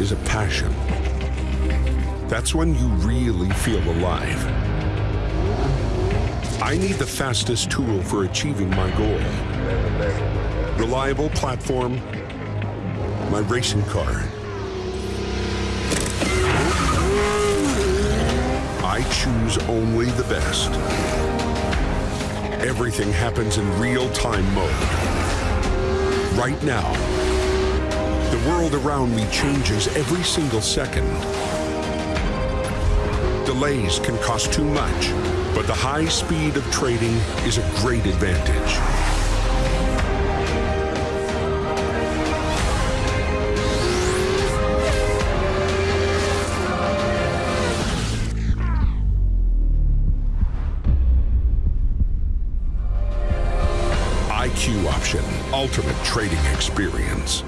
is a passion. That's when you really feel alive. I need the fastest tool for achieving my goal. Reliable platform, my racing car. I choose only the best. Everything happens in real-time mode. Right now, world around me changes every single second. Delays can cost too much, but the high speed of trading is a great advantage. IQ Option, ultimate trading experience.